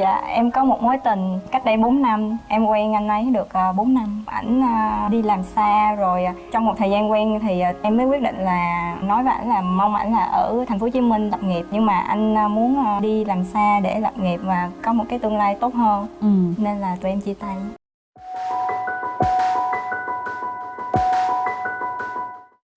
Dạ, em có một mối tình cách đây 4 năm. Em quen anh ấy được à, 4 năm. Ảnh à, đi làm xa rồi à, trong một thời gian quen thì à, em mới quyết định là nói với ảnh là mong ảnh là ở thành phố Hồ Chí Minh lập nghiệp. Nhưng mà anh à, muốn à, đi làm xa để lập nghiệp và có một cái tương lai tốt hơn. Ừ. Nên là tụi em chia tay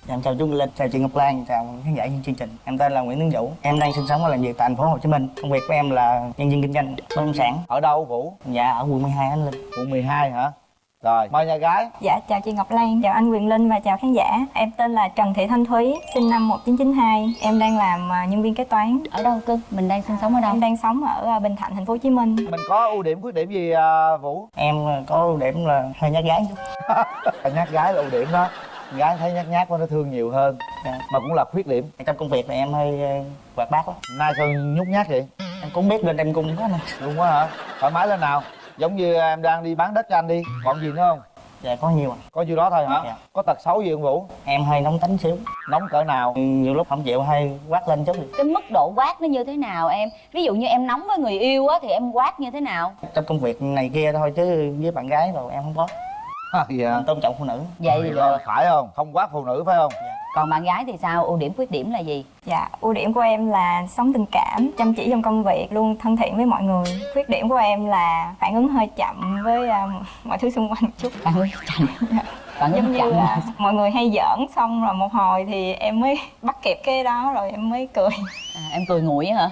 Em chào chú Linh, chào chị Ngọc Lan, chào khán giả trên chương trình. Em tên là Nguyễn Tấn Vũ. Em đang sinh sống và làm việc tại thành phố Hồ Chí Minh. Công việc của em là nhân viên kinh doanh bất động sản. Ở đâu Vũ? Dạ ở quận 12 anh Linh. Quận 12 hả? Rồi, mời nhà gái Dạ, chào chị Ngọc Lan, chào anh Quyền Linh và chào khán giả Em tên là Trần Thị Thanh Thúy, sinh năm 1992 Em đang làm à, nhân viên kế toán ở đâu cưng mình đang sinh sống ở đâu Em đang sống ở à, Bình Thạnh, thành phố Hồ Chí Minh Mình có ưu điểm khuyết điểm gì à, Vũ? Em có ưu điểm là hơi nhát gái chút. nhát gái là ưu điểm đó Gái thấy nhát nhát quá nó thương nhiều hơn Dạ. Mà cũng là khuyết điểm Trong công việc thì em hơi hoạt bát lắm. Nay sao nhút nhát vậy? Em cũng biết lên em cung quá nè. Đúng quá hả? Thoải mái lên nào Giống như em đang đi bán đất cho anh đi Còn gì nữa không? Dạ có nhiều ạ. Có nhiêu đó thôi hả? Dạ. Có tật xấu gì không Vũ? Em hơi nóng tính xíu. Nóng cỡ nào? Nhiều lúc không chịu hay quát lên chút cái mức độ quát nó như thế nào em ví dụ như em nóng với người yêu á thì em quát như thế nào Trong công việc này kia thôi chứ với bạn gái rồi em không có. dạ Em tôn trọng phụ nữ. vậy thì được Phải không? Không quát phụ nữ phải không? còn bạn gái thì sao ưu điểm khuyết điểm là gì Dạ, ưu điểm của em là sống tình cảm, chăm chỉ trong công việc, luôn thân thiện với mọi người. Khuyết điểm của em là phản ứng hơi chậm với à, mọi thứ xung quanh một chút. bạn ơi chậm bạn Giống như chậm là mọi người hay giỡn xong rồi một hồi thì em mới bắt kịp cái đó rồi em mới cười. à, em cười nguội á hả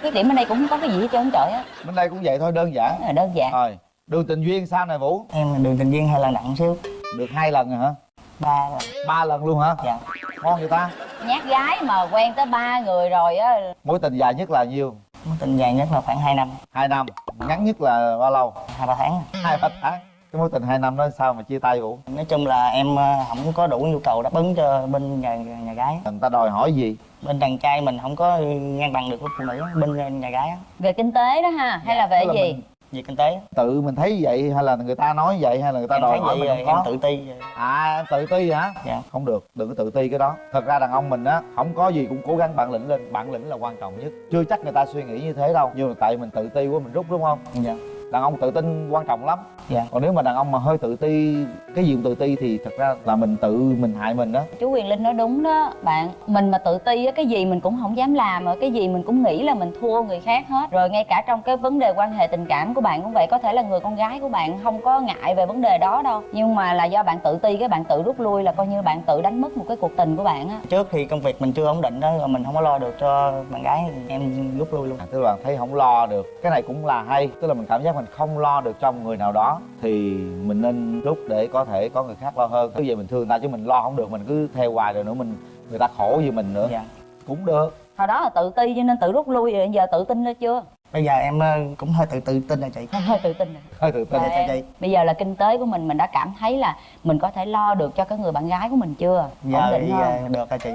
khuyết điểm bên đây cũng không có cái gì hết trơn trời á Bên đây cũng vậy thôi đơn giản là đơn giản Rồi, đường tình duyên sao này Vũ? Em đường tình duyên hơi là nặng xíu. Được hai lần rồi hả? Ba là Ba lần luôn hả? dạ. Ngon người ta nhát gái mà quen tới ba người rồi á Mối tình dài nhất là nhiêu? Mối tình dài nhất là khoảng 2 năm, Hai năm Ngắn nhất là bao lâu? hai ba tháng. Hai ba tháng Cái mối tình hai năm đó sao mà chia tay Vũ? Nói chung là em ờ, không có đủ nhu cầu đáp ứng cho bên nhà nhà gái. Người ta đòi hỏi gì? Bên đàn trai mình không có ngang bằng được với phụ nữ bên nhà gái về kinh tế đó ha hay là về Tức là gì mình- về kinh tế. Tự mình thấy vậy hay là người ta nói vậy hay là người ta Em đòi hỏi mình em có? tự ti. À em tự ti hả? Dạ. Không được, đừng có tự ti cái đó Thật ra đàn ông mình á, không có gì cũng cố gắng bản lĩnh lên Bản lĩnh là quan trọng nhất Chưa chắc người ta suy nghĩ như thế đâu Nhưng mà tại mình tự ti quá mình rút đúng không? Dạ. Đàn ông tự tin quan trọng lắm. Dạ. Còn nếu mà đàn ông mà hơi tự ti Cái gì cũng tự ti thì thật ra là mình tự mình hại mình đó chú quyền linh nói đúng đó bạn. Mình mà tự ti á cái gì mình cũng không dám làm mà cái gì mình cũng nghĩ là mình thua người khác hết. Rồi ngay cả trong cái vấn đề quan hệ tình cảm của bạn cũng vậy có thể là người con gái của bạn không có ngại về vấn đề đó đâu. Nhưng mà là do bạn tự ti cái bạn tự rút lui là coi như bạn tự đánh mất một cái cuộc tình của bạn á. Trước thì công việc mình chưa ổn định đó, rồi mình không có lo được cho bạn gái, em rút lui luôn. à, Tức là thấy không lo được. Cái này cũng là hay Tức là mình cảm giác mình không lo được cho một người nào đó Thì mình nên rút để có thể có người khác lo hơn. Cứ vậy mình thương người ta chứ mình lo không được Mình cứ theo hoài rồi nữa mình người ta khổ vì mình nữa. Dạ. Cũng được. Hồi đó là tự ti cho nên tự rút lui rồi giờ tự tin lên chưa? Bây giờ em ờ, cũng hơi tự tự tin là chị. hơi tự tin rồi. Hơi tự tin. Dạ, Rồi dạ, em, chị. bây giờ là kinh tế của mình mình đã cảm thấy là mình có thể lo được cho cái người bạn gái của mình chưa? Ổn Giờ định hơn ờ, được rồi chị.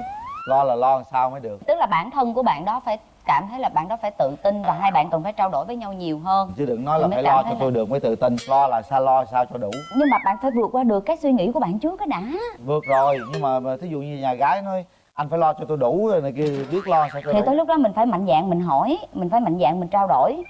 Lo là lo làm sao mới được. Tức là bản thân của bạn đó phải cảm thấy là bạn đó phải tự tin và hai bạn cần phải trao đổi với nhau nhiều hơn. Chứ đừng nói là phải lo cho là- tôi được mới tự tin. Lo là sao lo sao cho đủ. Nhưng mà bạn phải vượt qua được cái suy nghĩ của bạn trước cái đã. Vượt rồi Nhưng mà, mà thí dụ như nhà gái nói Anh phải lo cho tôi đủ rồi này kia Biết lo sao cho thì đủ. tới lúc đó mình phải mạnh dạn mình hỏi mình phải mạnh dạn mình trao đổi.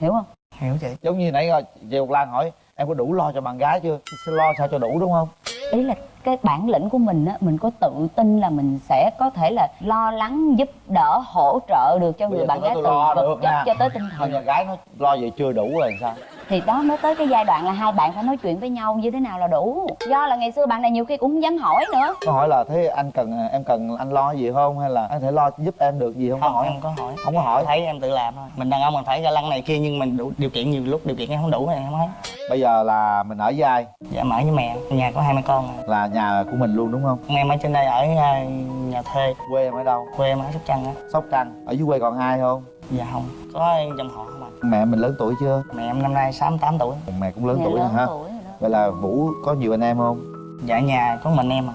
Hiểu không? Hiểu chị. Giống như nãy rồi chị Ngọc Lan hỏi Em có đủ lo cho bạn gái chưa? Sẽ lo sao cho đủ đúng không? Ý là cái bản lĩnh của mình á mình có tự tin là mình sẽ có thể là lo lắng giúp đỡ hỗ trợ được cho Bây người bạn gái từ vật được chất cho tới tinh thần. nhà gái nó lo vậy chưa đủ rồi sao thì đó mới tới cái giai đoạn là hai bạn phải nói chuyện với nhau như thế nào là đủ do là ngày xưa bạn này nhiều khi cũng không dám hỏi nữa Có hỏi là thế anh cần em cần anh lo gì không hay là anh thể lo giúp em được gì không, có Không, hỏi em có hỏi. Không có hỏi Thấy em tự làm thôi. Mình đàn ông mình phải ga lăng này kia nhưng mình đủ điều kiện nhiều lúc điều kiện em không đủ em không thấy. Bây giờ là mình ở với ai Dạ mở với mẹ, nhà có hai mẹ con. à. là nhà của mình luôn đúng không Em ở trên đây ở ờ, nhà thuê, quê em ở đâu quê em ở Sóc Trăng á. Sóc Trăng ở dưới quê còn ai không Dạ không, có dòng họ không. Mẹ mình lớn tuổi chưa? Mẹ em năm nay 68 tuổi. mẹ cũng lớn Nhà tuổi rồi lớn ha tuổi vậy là vũ có nhiều anh em không? Dạ nhà có mình em à.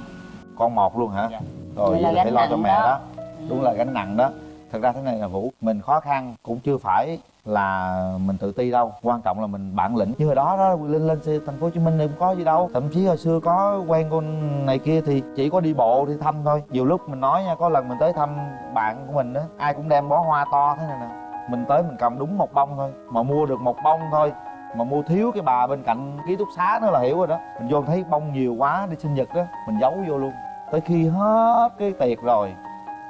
con một luôn hả? Dạ. rồi Vậy vậy là là phải lo cho mẹ đó. đó. Đúng là gánh nặng đó. Thật ra thế này là vũ mình khó khăn cũng chưa phải là mình tự ti đâu. Quan trọng là mình bản lĩnh. Như hồi đó đó lên lên xe thành phố hồ chí minh thì cũng có gì đâu. Thậm chí hồi xưa có quen con này kia thì chỉ có đi bộ đi thăm thôi. Nhiều lúc mình nói nha có lần mình tới thăm bạn của mình đó ai cũng đem bó hoa to thế này nè mình tới mình cầm đúng một bông thôi mà mua được một bông thôi mà mua thiếu cái bà bên cạnh ký túc xá nữa là hiểu rồi đó. Mình vô thấy bông nhiều quá đi sinh nhật đó mình giấu vô luôn. Tới khi hết cái tiệc rồi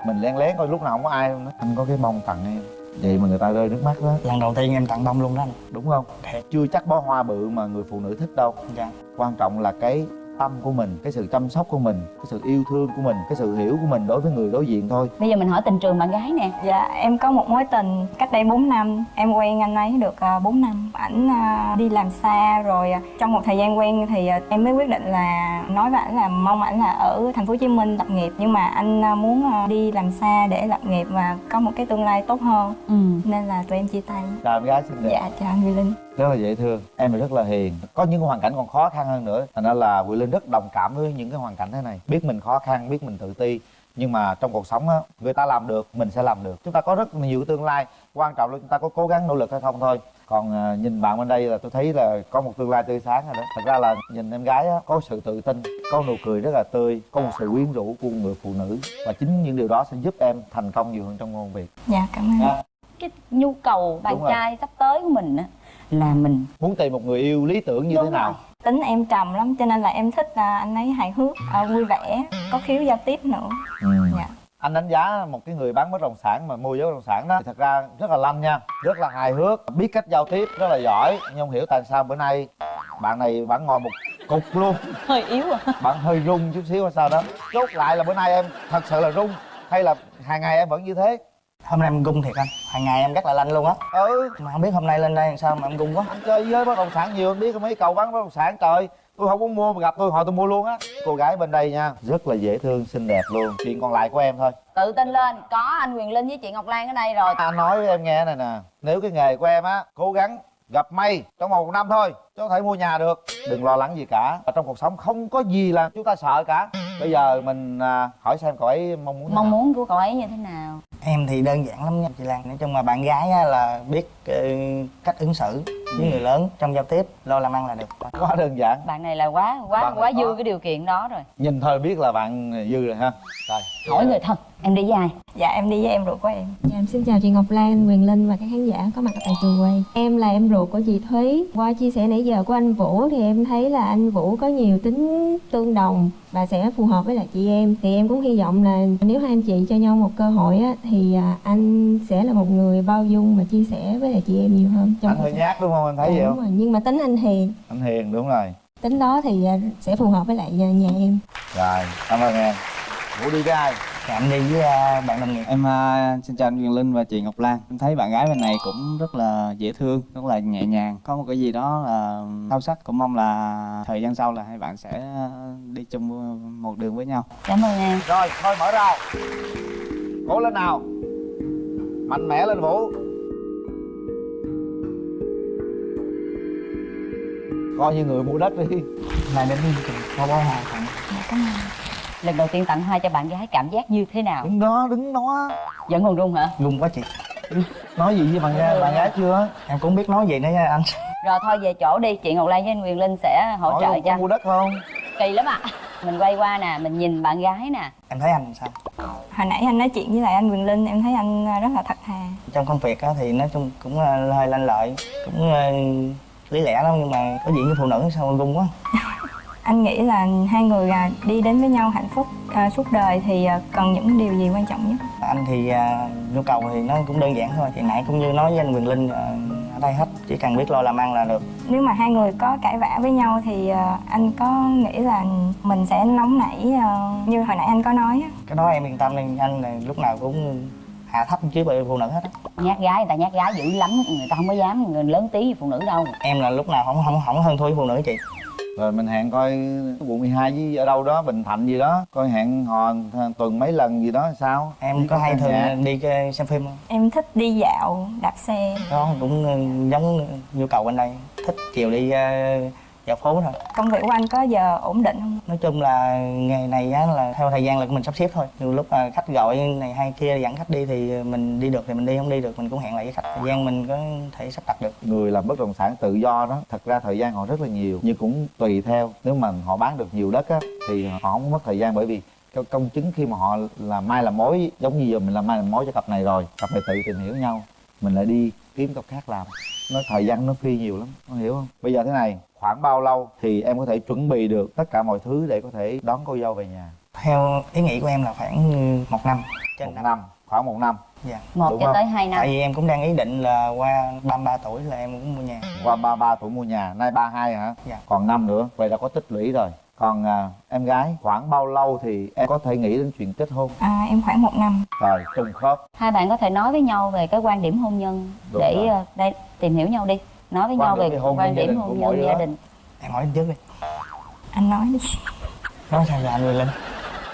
mình len lén coi lúc nào không có ai luôn đó. Anh có cái bông tặng em vậy mà người ta rơi nước mắt đó lần đầu tiên em tặng bông luôn đó anh. Đúng không? Thiệt. Chưa chắc bó hoa bự mà người phụ nữ thích đâu. Dạ. Quan trọng là cái tâm của mình cái sự chăm sóc của mình cái sự yêu thương của mình cái sự hiểu của mình đối với người đối diện thôi. Bây giờ mình hỏi tình trường bạn gái nè. Dạ, em có một mối tình cách đây 4 năm. Em quen anh ấy được à, 4 năm. Ảnh à, đi làm xa rồi à, trong một thời gian quen thì à, em mới quyết định là nói với ảnh là mong ảnh là ở thành phố Hồ Chí Minh lập nghiệp. Nhưng mà anh à, muốn à, đi làm xa để lập nghiệp và có một cái tương lai tốt hơn. Ừ. Nên là tụi em chia tay. Chào em gái xinh đẹp Dạ, chào anh Huy Linh rất là dễ thương. Em là rất là hiền. Có những hoàn cảnh còn khó khăn hơn nữa. Thành ra là Quỳ Linh rất đồng cảm với những cái hoàn cảnh thế này. Biết mình khó khăn biết mình tự ti. Nhưng mà trong cuộc sống á người ta làm được mình sẽ làm được. Chúng ta có rất nhiều tương lai. Quan trọng là chúng ta có cố gắng nỗ lực hay không thôi. Còn à, nhìn bạn bên đây là tôi thấy là có một tương lai tươi sáng rồi đó. Thật ra là nhìn em gái á có sự tự tin có nụ cười rất là tươi có một sự quyến rũ của người phụ nữ. Và chính những điều đó sẽ giúp em thành công nhiều hơn trong công việc. Dạ, cảm ơn. Đó. cái nhu cầu bạn Đúng rồi. trai sắp tới của mình á là mình. Muốn tìm một người yêu lý tưởng như Đúng thế nào? rồi. Tính em trầm lắm cho nên là em thích à, anh ấy hài hước, à, vui vẻ, có khiếu giao tiếp nữa. Ừ. Dạ. Anh đánh giá một cái người bán bất động sản mà môi giới bất động sản đó thì thật ra rất là lanh nha rất là hài hước biết cách giao tiếp rất là giỏi nhưng không hiểu tại sao bữa nay bạn này bạn ngồi một cục luôn. Hơi yếu à. Bạn hơi rung chút xíu hay sao đó. Chốt lại là bữa nay em thật sự là rung hay là hàng ngày em vẫn như thế hôm nay em gung thiệt anh. Hàng ngày em rất là lanh luôn á. Ừ. Mà không biết hôm nay lên đây làm sao mà em gung quá. Anh chơi với bất động sản nhiều anh biết mấy cầu bán bất động sản trời. Tôi không muốn mua mà gặp tôi hỏi tôi mua luôn á. Cô gái bên đây nha rất là dễ thương xinh đẹp luôn. Chuyện còn lại của em thôi. Tự tin lên. Có anh quyền linh với chị ngọc lan ở đây rồi. Anh nói với em nghe này nè. Nếu cái nghề của em á cố gắng gặp may trong vòng một năm thôi chứ có thể mua nhà được. Đừng lo lắng gì cả. Ở trong cuộc sống không có gì là chúng ta sợ cả. Bây giờ mình à, hỏi xem cậu ấy mong muốn mong nào. muốn của cậu ấy như thế nào em thì đơn giản lắm nha chị Lan. Nói chung là bạn gái á, là biết ờ, cách ứng xử với người lớn trong giao tiếp lo làm ăn là được. Quá đơn giản. Bạn này là quá quá Bạn quá có. dư cái điều kiện đó rồi. Nhìn thôi biết là bạn dư rồi ha. Rồi. Hỏi người thân em đi với ai Dạ em đi với em ruột của em Dạ, em xin chào chị Ngọc Lan, Quyền Linh và các khán giả có mặt tại trường quay. Em là em ruột của chị Thúy. Qua chia sẻ nãy giờ của anh Vũ thì em thấy là anh Vũ có nhiều tính tương đồng và sẽ phù hợp với lại chị em. Thì em cũng hy vọng là nếu hai anh chị cho nhau một cơ hội á, thì à, anh sẽ là một người bao dung và chia sẻ với lại chị em nhiều hơn. anh cuộc hơi nhát đúng không anh thấy vậy đúng không rồi. Nhưng mà tính anh hiền, anh hiền đúng rồi tính đó thì à, sẽ phù hợp với lại nhà, nhà em. rồi cảm ơn em vũ đi với ai Dạ, em đi với ờ, bạn đồng nghiệp. Em à, xin chào anh Quyền Linh và chị Ngọc Lan. Em thấy bạn gái bên này cũng rất là dễ thương, rất là nhẹ nhàng. Có một cái gì đó là sâu sắc Cũng mong là thời gian sau là hai bạn sẽ đi chung một đường với nhau. Cảm ơn em. Rồi thôi mở ra. Cố lên nào. Mạnh mẽ lên vũ. Coi như người mua đất đi. Này đến đi có bó hoa tặng Dạ cảm ơn lần đầu tiên tặng hoa cho bạn gái cảm giác như thế nào? Đứng đó đứng đó. Vẫn còn run hả? Gung quá chị. Nói gì với bạn gái bạn gái chưa? Em cũng biết nói gì nữa nha anh. Rồi thôi về chỗ đi. Chị ngọc lan với anh quyền linh sẽ hỗ hỏi trợ cho. mua đất không? Kỳ lắm ạ. Mình quay qua nè mình nhìn bạn gái nè. Em thấy anh sao? Hồi nãy anh nói chuyện với lại anh Quyền Linh em thấy anh à, rất là thật thà. Trong công việc á, thì nói chung cũng ờ, hơi lanh lợi cũng ờ, lý lẽ lắm nhưng mà có chuyện với phụ nữ sao gung quá Anh nghĩ là hai người à, đi đến với nhau hạnh phúc à, suốt đời thì à, cần những điều gì quan trọng nhất? anh thì à, nhu cầu thì nó cũng đơn giản thôi. Thì nãy cũng như nói với anh Quyền Linh à, ở đây hết. Chỉ cần biết lo làm ăn là được. Nếu mà hai người có cãi vã với nhau thì à, anh có nghĩ là mình sẽ nóng nảy à, như hồi nãy anh có nói á. cái đó em yên tâm đi. Anh là lúc nào cũng hạ thấp chứ bởi phụ nữ hết á. Nhát gái người ta nhát gái dữ lắm. Người ta không có dám người lớn tí với phụ nữ đâu. Em là lúc nào không không không hơn thua với phụ nữ chị rồi mình hẹn coi quận 12 với ở đâu đó bình thạnh gì đó coi hẹn hò tuần mấy lần gì đó sao. Em Đi có hay thường đi xem phim không? Em thích đi dạo, đạp xe. đó cũng ờ, giống nhu cầu bên đây. Thích chiều đi ờ, dạo phố thôi. Công việc của anh có giờ ổn định không? nói chung là nghề này á, là theo thời gian là mình sắp xếp thôi. Nhiều lúc là khách gọi này hay kia dẫn khách đi thì mình đi được thì mình đi không đi được mình cũng hẹn lại với khách. Thời gian mình có thể sắp đặt được. Người làm bất động sản tự do đó thật ra thời gian họ rất là nhiều nhưng cũng tùy theo. Nếu mà họ bán được nhiều đất á thì họ không mất thời gian bởi vì cái công chứng khi mà họ làm mai làm mối giống như giờ mình làm mai làm mối cho cặp này rồi cặp này tự tìm hiểu nhau mình lại đi kiếm công khác làm. Nó thời gian nó phi nhiều lắm con hiểu không? Bây giờ thế này khoảng bao lâu thì em có thể chuẩn bị được tất cả mọi thứ để có thể đón cô dâu về nhà? Theo ý nghĩ của em là khoảng một năm trên một năm. năm khoảng một năm. Dạ. Một Đúng cho không? tới hai năm. Tại vì em cũng đang ý định là qua 33 tuổi là em cũng mua nhà. Qua ba ba tuổi mua nhà nay ba hai hả? Dạ. còn năm nữa vậy là có tích lũy rồi. Còn à, em gái khoảng bao lâu thì em có thể nghĩ đến chuyện kết hôn? À, em khoảng một năm. Rồi trùng khớp. Hai bạn có thể nói với nhau về cái quan điểm hôn nhân Đúng để rồi. ờ, đây tìm hiểu nhau đi nói với Quan nhau về hôn quan điểm hôn nhân gia đình. Em hỏi anh trước đi. Anh nói đi. Nói sao rồi anh Linh?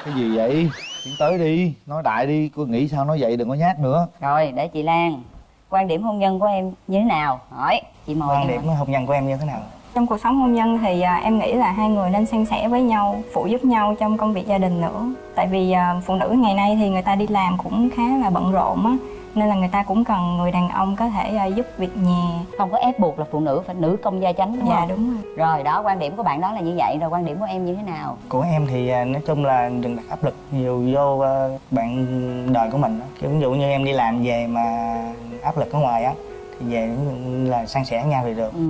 Cái gì vậy? Tiến tới đi. Nói đại đi. Cô nghĩ sao nói vậy đừng có nhát nữa. Rồi để chị Lan. Quan điểm hôn nhân của em như thế nào? Hỏi. Chị mời quan điểm hôn nhân của em như thế nào? Trong cuộc sống hôn nhân thì à, em nghĩ là hai người nên san sẻ với nhau phụ giúp nhau trong công việc gia đình nữa. Tại vì à, phụ nữ ngày nay thì người ta đi làm cũng khá là bận rộn á nên là người ta cũng cần người đàn ông có thể à, giúp việc nhà. Không có ép buộc là phụ nữ phải nữ công gia chánh đúng dạ không? đúng rồi. Rồi đó quan điểm của bạn đó là như vậy. Rồi quan điểm của em như thế nào? Của em thì à, nói chung là đừng đặt áp lực nhiều vô à, bạn đời của mình á. kiểu ví dụ như em đi làm về mà áp lực ở ngoài á thì về là san sẻ nhau thì được. Ừ.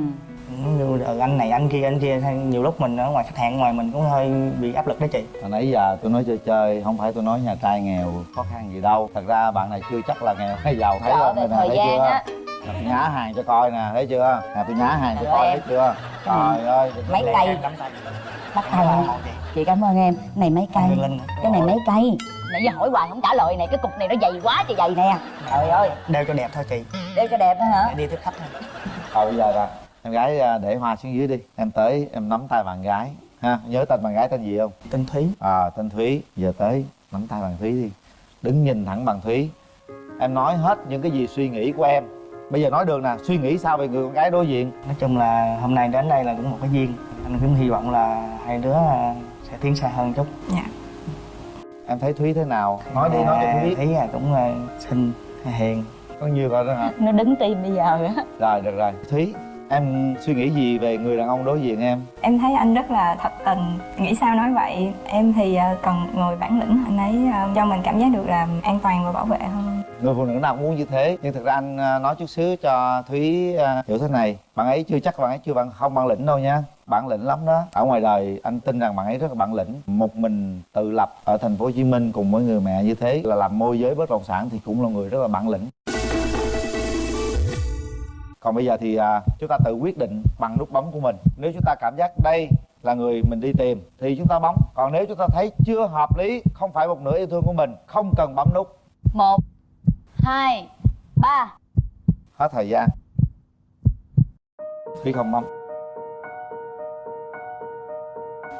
Như ừ, anh này anh kia anh kia hay nhiều lúc mình ở ngoài khách hàng ngoài mình cũng hơi bị áp lực đó chị. Hồi nãy giờ tôi nói chơi chơi không phải tôi nói nhà trai nghèo khó khăn gì đâu. Thật ra bạn này chưa chắc là nghèo hay giàu thấy không? nè, thời thấy gian chưa? á. Nhá hàng cho coi nè thấy chưa? Nè tôi nhá hàng cho coi thấy chưa? Trời ơi. Mấy cây. bắt tay Là chị. Chị cảm ơn em. Này mấy cây. Cái này mấy cây. Nãy giờ hỏi hoài không trả lời này cái cục này nó dày quá trời dày nè. Trời ơi. đeo cho đẹp thôi chị. Đeo cho đẹp đó hả? Để đi tiếp khách thôi. Rồi bây giờ nè em gái à, để hoa xuống dưới đi. Em tới em nắm tay bạn gái ha. Nhớ tên bạn gái tên gì không? Tinh thúy. À tên thúy. Giờ tới nắm tay bạn thúy đi. Đứng nhìn thẳng bằng thúy. Em nói hết những cái gì suy nghĩ của em. Bây giờ nói được nè suy nghĩ sao về người con gái đối diện? Nói chung là hôm nay đến đây là cũng một cái duyên. Anh cũng hy vọng là hai đứa à, sẽ tiến xa hơn chút. Dạ. Em thấy thúy thế nào? Nói đi nói cho thúy biết. Thấy là cũng à, xinh hiền. Có nhiều rồi đó hả? Nó đứng tim bây giờ á. Rồi được rồi. Thúy em suy nghĩ gì về người đàn ông đối diện em? Em thấy anh rất là thật tình. Nghĩ sao nói vậy? Em thì à, cần người bản lĩnh anh ấy à, cho mình cảm giác được là an toàn và bảo vệ hơn. Người phụ nữ nào cũng muốn như thế nhưng thực ra anh à, nói chút xíu cho thúy hiểu thế này. Bạn ấy chưa chắc bạn ấy chưa bạn không bản lĩnh đâu nha. Bản lĩnh lắm đó. Ở ngoài đời anh tin rằng bạn ấy rất là bản lĩnh. Một mình tự lập ở thành phố hồ chí minh cùng với người mẹ như thế là làm môi giới bất động sản thì cũng là người rất là bản lĩnh còn bây giờ thì à, chúng ta tự quyết định bằng nút bấm của mình. Nếu chúng ta cảm giác đây là người mình đi tìm thì chúng ta bấm. Còn nếu chúng ta thấy chưa hợp lý không phải một nửa yêu thương của mình không cần bấm nút. Một hai ba. Hết thời gian. Thúy không bấm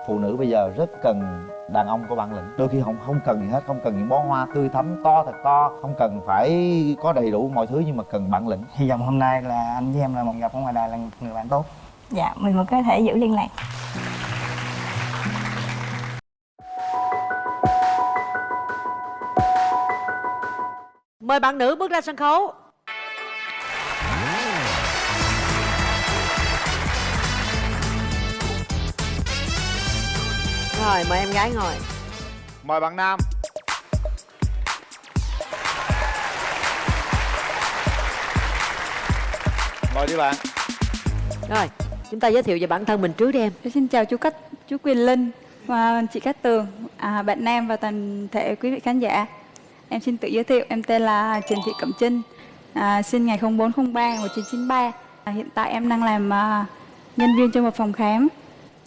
phụ nữ bây giờ rất cần đàn ông có bản lĩnh. Đôi khi không không cần gì hết không cần những bó hoa tươi thắm to thật to không cần phải có đầy đủ mọi thứ nhưng mà cần bản lĩnh. Hy vọng hôm nay là anh với em là một gặp ở ngoài đời là người bạn tốt. Dạ mình vẫn có thể giữ liên lạc. Mời bạn nữ bước ra sân khấu Rồi mời em gái ngồi mời bạn nam mời đi bạn Rồi chúng ta giới thiệu về bản thân mình trước đi em Xin chào chú Cách, chú Quyền Linh và chị Cát Tường, à, bạn Nam và toàn thể quý vị khán giả. Em xin tự giới thiệu, em tên là Trần Thị Cẩm Trinh, à, sinh ngày 0403 1993. À, hiện tại em đang làm à, nhân viên trong một phòng khám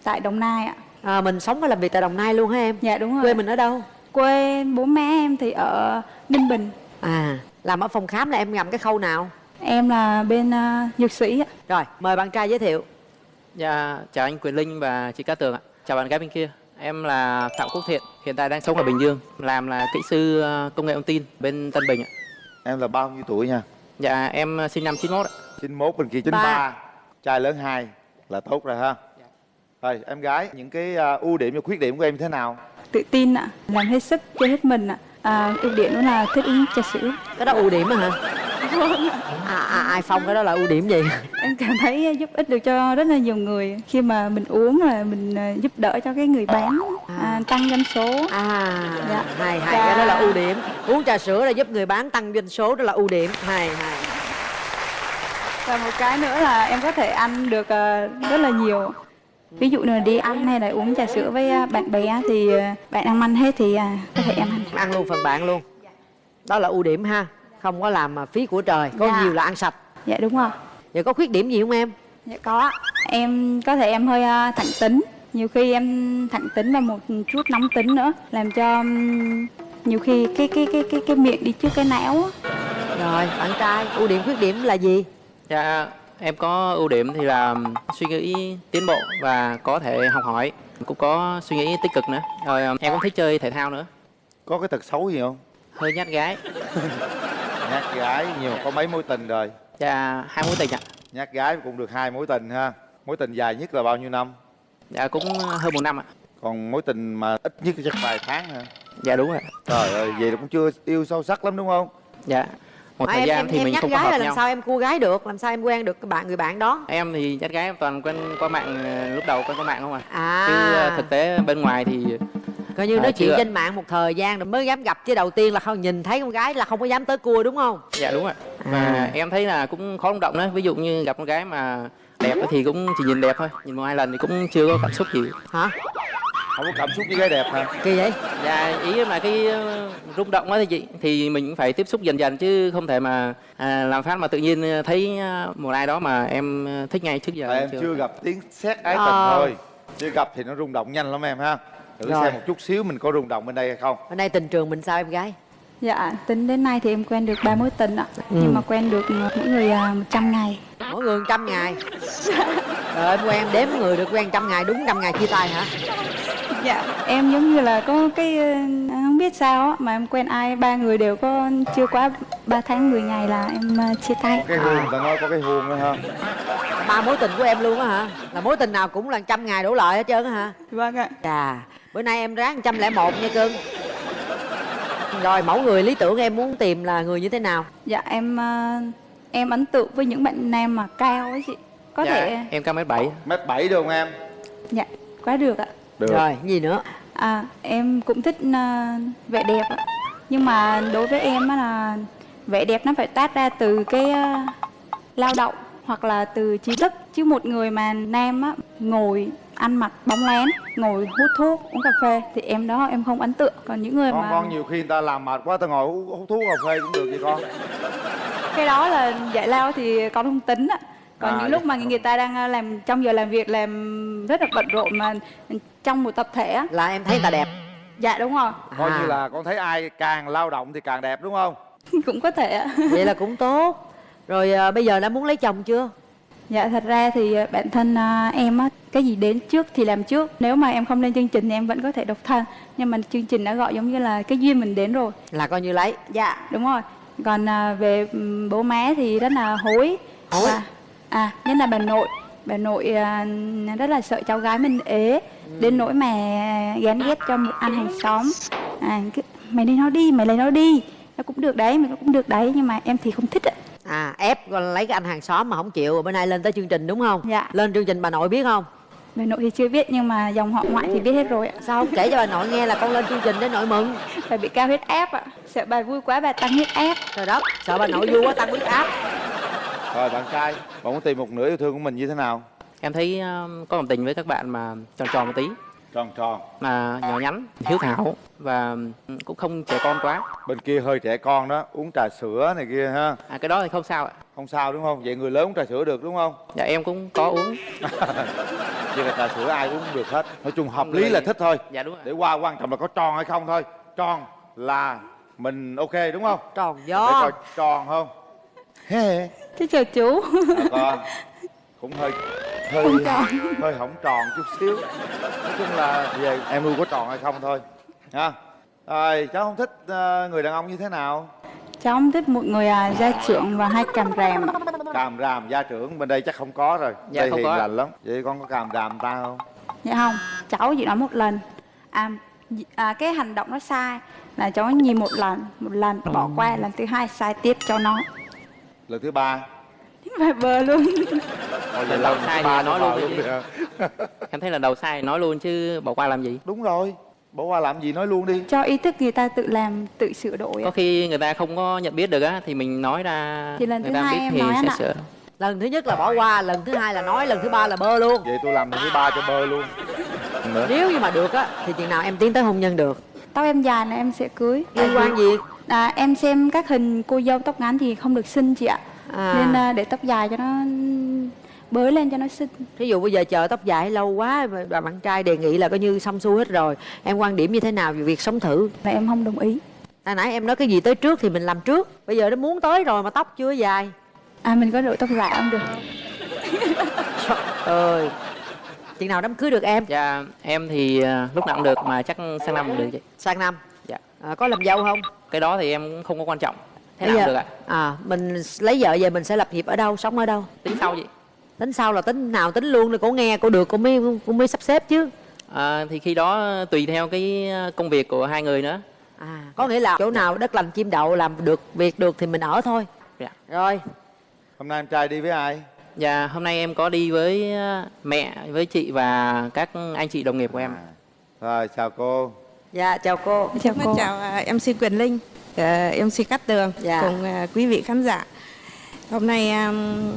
tại Đồng Nai ạ. À, Mình sống và làm việc tại Đồng Nai luôn hả em? Dạ đúng rồi. Quê mình ở đâu? Quê bố má em thì ở Ninh Bình. À làm ở phòng khám là em làm cái khâu nào? Em là bên à, dược sĩ ạ. Rồi mời bạn trai giới thiệu Dạ, chào anh Quyền Linh và chị Cát Tường ạ. Chào bạn gái bên kia. Em là Phạm Quốc Thiện, hiện tại đang sống ở Bình Dương, làm là kỹ sư ờ, công nghệ thông tin bên Tân Bình ạ. em là bao nhiêu tuổi nha Dạ, em sinh năm 91 ạ. 91 bên kia 93 trai lớn hai là tốt rồi ha rồi em gái những cái à, ưu điểm và khuyết điểm của em thế nào Tự tin ạ, làm hết sức, chơi hết mình ạ. À, ưu điểm đó là thích uống trà sữa. Cái đó ưu điểm á hả? À, à, ai phong cái đó là ưu điểm gì? Em cảm thấy giúp ích được cho rất là nhiều người khi mà mình uống là mình à, giúp đỡ cho cái người bán à, tăng doanh số. À, Dạ. hay hay cái đó là ưu điểm. Uống trà sữa là giúp người bán tăng doanh số đó là ưu điểm. Hay hay. và một cái nữa là em có thể ăn được ờ, rất là nhiều ví dụ như là đi ăn hay là uống trà sữa với ờ, bạn bè thì ờ, bạn ăn ăn hết thì à, có thể em ăn. Ăn luôn phần bạn luôn. Đó là ưu điểm ha. Không có làm mà phí của trời có Dạ. nhiều là ăn sạch. Dạ đúng rồi. Vậy có khuyết điểm gì không em? Dạ có. Em có thể em hơi thẳng tính. Nhiều khi em thẳng tính và một chút nóng tính nữa làm cho nhiều khi cái cái cái cái cái miệng đi trước cái não á. rồi bạn trai ưu điểm khuyết điểm là gì? Dạ, em có ưu điểm thì là suy nghĩ tiến bộ và có thể học hỏi. Cũng có suy nghĩ tích cực nữa. Rồi em cũng thích chơi thể thao nữa. có cái tật xấu gì không Hơi nhát gái. nhát gái nhiều có mấy mối tình rồi Dạ, hai mối tình ạ. nhát gái cũng được hai mối tình ha mối tình dài nhất là bao nhiêu năm Dạ, cũng hơn một năm ạ. còn mối tình mà ít nhất chắc vài tháng hả Dạ đúng rồi. trời ơi vậy là cũng chưa yêu sâu sắc lắm đúng không Dạ. Một Mà thời em gian em, thì em mình không gái hợp là làm nhau. sao em cua gái được làm sao em quen được bạn người bạn đó Em thì nhát gái em toàn quen qua mạng ờ, lúc đầu quen qua mạng không à. à Chứ ờ, thực tế bên ngoài thì coi như À, nói chuyện trên mạng một thời gian rồi mới dám gặp chứ đầu tiên là không nhìn thấy con gái là không có dám tới cua đúng không dạ đúng rồi. Và À. em thấy là cũng khó rung động đó. Ví dụ như gặp con gái mà đẹp thì cũng chỉ nhìn đẹp thôi. Nhìn một hai lần thì cũng chưa có cảm xúc gì. hả không có cảm xúc với gái đẹp hả kỳ vậy Dạ ý em là cái ờ, rung động đó thì chị thì mình cũng phải tiếp xúc dần dần chứ không thể mà à, làm phát mà tự nhiên ờ, thấy ờ, một ai đó mà em thích ngay trước giờ Tại em chưa gặp tiếng xét ái tình Ờ. thôi chưa gặp thì nó rung động nhanh lắm em ha thử Rồi. xem một chút xíu mình có rung động bên đây hay không bên đây tình trường mình sao em gái Dạ, tính đến nay thì em quen được ba mối tình ạ. Ừ. Nhưng mà quen được mỗi người à, 100 ngày. mỗi người trăm ngày rồi em quen đếm người được quen trăm ngày đúng trăm ngày chia tay hả Dạ, em giống như là có cái ờ, không biết sao á mà em quen ai ba người đều có chưa quá 3 tháng 10 ngày là em ờ, chia tay. cái hương ta nói có cái hương đó ha ba mối tình của em luôn á hả là mối tình nào cũng là trăm ngày đổ lại hết trơn á hả Vâng ạ. chà bữa nay em ráng trăm lẻ một nha cưng rồi mẫu người lý tưởng em muốn tìm là người như thế nào Dạ em ờ, em ấn tượng với những bạn nam mà cao ấy chị. Có dạ, thể em cao mét bảy mét bảy được không em dạ quá được ạ. Được. Rồi gì nữa? À em cũng thích ờ, vẻ đẹp ạ. Nhưng mà đối với em á là vẻ đẹp nó phải tác ra từ cái ờ, lao động hoặc là từ trí thức. Chứ một người mà nam á ngồi ăn mặc bóng lén ngồi hút thuốc uống cà phê thì em đó em không ấn tượng. Còn những người con mà con nhiều khi người ta làm mệt quá ta ngồi hút, hút thuốc cà phê cũng được vậy con. Cái đó là giải lao thì con không tính ạ còn À, những lúc dạ. mà người ta đang ờ, làm trong giờ làm việc làm rất là bận rộn mà trong một tập thể á. Là em thấy người ta đẹp. Dạ đúng rồi. Coi À. như là con thấy ai càng lao động thì càng đẹp đúng không? Cũng có thể ạ. Vậy là cũng tốt. Rồi à, bây giờ đã muốn lấy chồng chưa? Dạ thật ra thì ờ, bản thân à, em á cái gì đến trước thì làm trước. Nếu mà em không lên chương trình thì em vẫn có thể độc thân. Nhưng mà chương trình đã gọi giống như là cái duyên mình đến rồi. Là coi như lấy. Dạ đúng rồi. Còn à, về bố má thì rất là hối. Hối? À nhất là bà nội bà nội à, rất là sợ cháu gái mình ế. Đến nỗi mà gán ghét cho một anh hàng xóm. À, cứ, mày lấy nó đi mày lấy nó đi. Nó cũng được đấy mày cũng được đấy nhưng mà em thì không thích ạ. À ép lấy cái anh hàng xóm mà không chịu bữa nay lên tới chương trình đúng không? Dạ. lên chương trình bà nội biết không? Bà nội thì chưa biết nhưng mà dòng họ ngoại thì biết hết rồi ạ. Sao không kể cho bà nội nghe là con lên chương trình để nội mừng? Bà bị cao huyết áp ạ. Sợ bà vui quá bà tăng huyết áp. Trời đất sợ bà nội vui quá tăng huyết áp rồi bạn trai bạn muốn tìm một nửa yêu thương của mình như thế nào? Em thấy ờ, có cảm tình với các bạn mà tròn tròn một tí. Tròn tròn. Mà nhỏ nhắn hiếu thảo và ừ, cũng không trẻ con quá. Bên kia hơi trẻ con đó uống trà sữa này kia ha. À, cái đó thì không sao ạ. Không sao đúng không? Vậy người lớn uống trà sữa được đúng không? Dạ em cũng có uống. Vậy là trà sữa ai cũng được hết? Nói chung hợp Người- lý là thích thôi. Dạ đúng rồi. Để qua quan trọng là có tròn hay không thôi. Tròn là mình ok đúng không? Tròn để gió coi tròn không? Hê. thế chào chú. À, con? Cũng hơi hơi Không tròn. hơi hỏng tròn chút xíu. Nói chung là về em nuôi có tròn hay không thôi nha rồi cháu không thích ờ, người đàn ông như thế nào? Cháu không thích một người à, gia trưởng và hay càm ràm ạ. càm ràm gia trưởng bên đây chắc không có rồi. Dạ, đây không hiền có. lành lắm. Vậy con có càm ràm ta không? Dạ không cháu chỉ nói một lần. À, à cái hành động nó sai là cháu nhìn một lần một lần bỏ qua lần thứ hai sai tiếp cho nó lần thứ ba. Và bờ luôn. Thôi Lần đầu sai thì nói luôn hả? em thấy là đầu sai nói luôn chứ bỏ qua làm gì? Đúng rồi. Bỏ qua làm gì nói luôn đi. Cho ý thức người ta tự làm tự sửa đổi có khi người ta không có nhận biết được á thì mình nói ra Thì lần người thứ ta hai biết em thì nói sẽ ạ. sửa. Lần thứ nhất là bỏ qua lần thứ hai là nói lần thứ ba là bơ luôn. Vậy tôi làm lần thứ ba cho bơ luôn. Nữa. Nếu như mà được á thì chừng nào em tiến tới hôn nhân được? Tóc em dài là em sẽ cưới. Liên quan gì à, em xem các hình cô dâu tóc ngắn thì không được xinh chị ạ. À, nên à, để tóc dài cho nó bới lên cho nó xinh. Thí dụ bây giờ chờ tóc dài lâu quá mà bà bạn trai đề nghị là coi như xong xuôi hết rồi. Em quan điểm như thế nào về việc sống thử? Là em không đồng ý. Hồi nãy em nói cái gì tới trước thì mình làm trước. Bây giờ nó muốn tới rồi mà tóc chưa dài. À mình có đội tóc dài không được? Trời ơi. Chừng nào đám cưới được em? Dạ em thì à, lúc nào cũng được mà chắc sang năm cũng được chị. Sang năm? Dạ. À, có làm dâu không cái đó thì em cũng không có quan trọng. Thế Bây nào giờ- được ạ? à mình lấy vợ về mình sẽ lập nghiệp ở đâu sống ở đâu? Tính sau chị. Tính sau là tính nào tính luôn để cổ nghe cổ được cổ mới cổ mới sắp xếp chứ. À, thì khi đó tùy theo cái công việc của hai người nữa. À có nghĩa là chỗ nào đất lành chim đậu làm được việc được thì mình ở thôi. Dạ. rồi. Hôm nay em trai đi với ai? Dạ, hôm nay em có đi với ờ, mẹ, với chị và các anh chị đồng nghiệp của em. À. rồi chào cô dạ chào cô chào cô chào à, MC Quyền Linh, à, MC Cát Tường Dạ. cùng à, quý vị khán giả. Hôm nay um,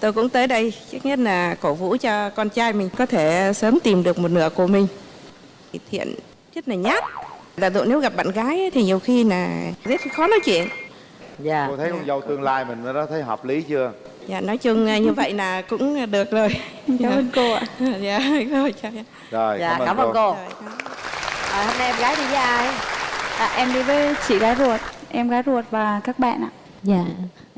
tôi cũng tới đây trước nhất là cổ vũ cho con trai mình có thể sớm tìm được một nửa của mình. Thiện rất là nhát. Là tụi nếu gặp bạn gái ấy thì nhiều khi là rất khó nói chuyện. dạ cô thấy con dâu tương lai mình đó thấy hợp lý chưa Dạ nói chung như vậy là cũng được rồi. cảm ơn cô ạ Dạ, rồi, chào em. rồi dạ cảm ơn cô Rồi, cảm ơn. À, hôm nay em gái đi với ai à, em đi với chị gái ruột em gái ruột và các bạn ạ Dạ,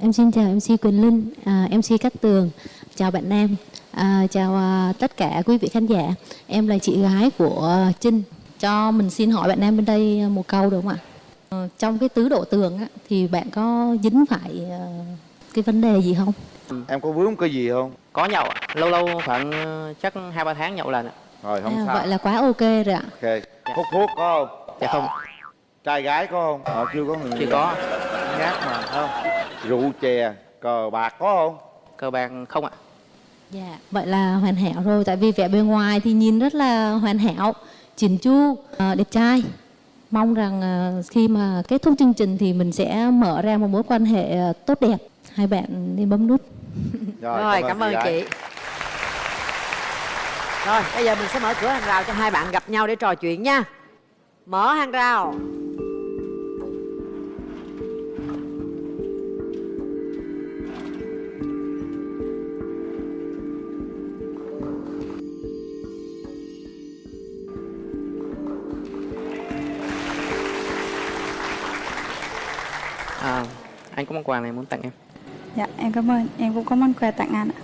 em xin chào MC Quỳnh Linh, à, MC Cát Tường, chào bạn Nam, à, chào à, tất cả quý vị khán giả. Em là chị gái của Trinh. Cho mình xin hỏi bạn Nam bên đây một câu được không ạ? Ờ, trong cái tứ độ tường á, thì bạn có dính phải ờ, cái vấn đề gì không? em có vướng cái gì không Có nhậu ạ, lâu lâu khoảng chắc hai ba tháng nhậu lần ạ. rồi không À, sao vậy là quá ok rồi ạ. ok hút thuốc có không Dạ không, trai gái có không họ chưa có người chưa có. nhát mà không rượu chè cờ bạc có không Cờ bạc không ạ. Dạ, vậy là hoàn hảo rồi. Tại vì vẻ bề ngoài thì nhìn rất là hoàn hảo, chỉn chu, ờ, đẹp trai. Mong rằng ờ, khi mà kết thúc chương trình thì mình sẽ mở ra một mối quan hệ ờ, tốt đẹp. Hai bạn nên bấm nút. rồi, cảm ơn chị rồi bây giờ mình sẽ mở cửa hàng rào cho hai bạn gặp nhau để trò chuyện nha mở hàng rào À, anh có món quà này muốn tặng em. dạ em cảm ơn em cũng có món quà tặng anh ạ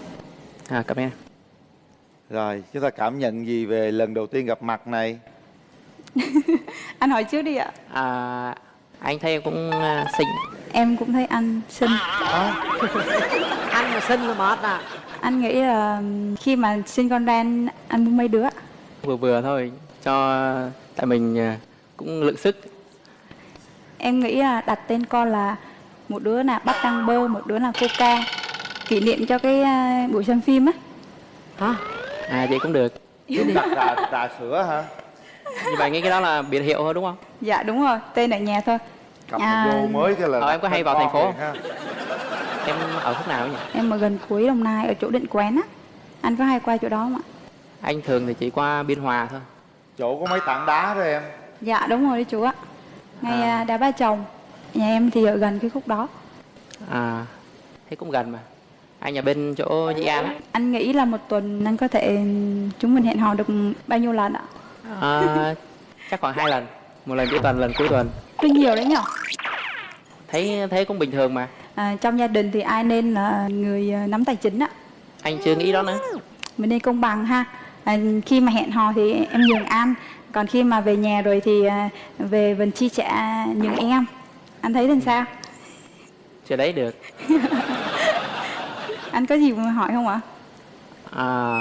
À, cảm ơn em. Rồi chúng ta cảm nhận gì về lần đầu tiên gặp mặt này? Anh hỏi trước đi ạ. À, anh thấy em cũng ờ, xinh. em cũng thấy anh xinh. Anh mà xinh là mệt à. Anh nghĩ là khi mà sinh con ra anh anh muốn mấy đứa Vừa vừa thôi, cho tại mình ờ, cũng lượng sức. em nghĩ là đặt tên con là một đứa là bắp đăng bơ một đứa là coca kỷ niệm cho cái à, buổi xem phim á. Hả À, vậy cũng được. chúng đặt trà, trà sữa hả Như vậy nghĩ cái đó là biệt hiệu thôi đúng không? dạ đúng rồi tên ở nhà thôi cặp À. vô mới cái là Ờ, em có hay vào thành phố ha. Em ở khúc nào nhỉ? em ở gần cuối đồng nai ở chỗ định quán á anh có hay qua chỗ đó không ạ Anh thường thì chỉ qua Biên Hòa thôi. chỗ có mấy tảng đá đó em dạ đúng rồi đấy chú ạ ngay À. à. đá ba chồng nhà em thì ở gần cái khúc đó À, thế cũng gần mà. Anh ở bên chỗ Dĩ An anh nghĩ là một tuần anh có thể chúng mình hẹn hò được bao nhiêu lần ạ À, chắc khoảng hai lần. Một lần cuối tuần, lần cuối tuần. tuy nhiều đấy nhở Thấy thế cũng bình thường mà. à, trong gia đình thì ai nên là người à, nắm tài chính á Anh chưa nghĩ đó nữa. mình nên công bằng ha à, khi mà hẹn hò thì em nhường anh còn khi mà về nhà rồi thì à, về mình chi trả nhường em anh thấy làm sao Chưa đấy được. anh có gì muốn hỏi không ạ? À,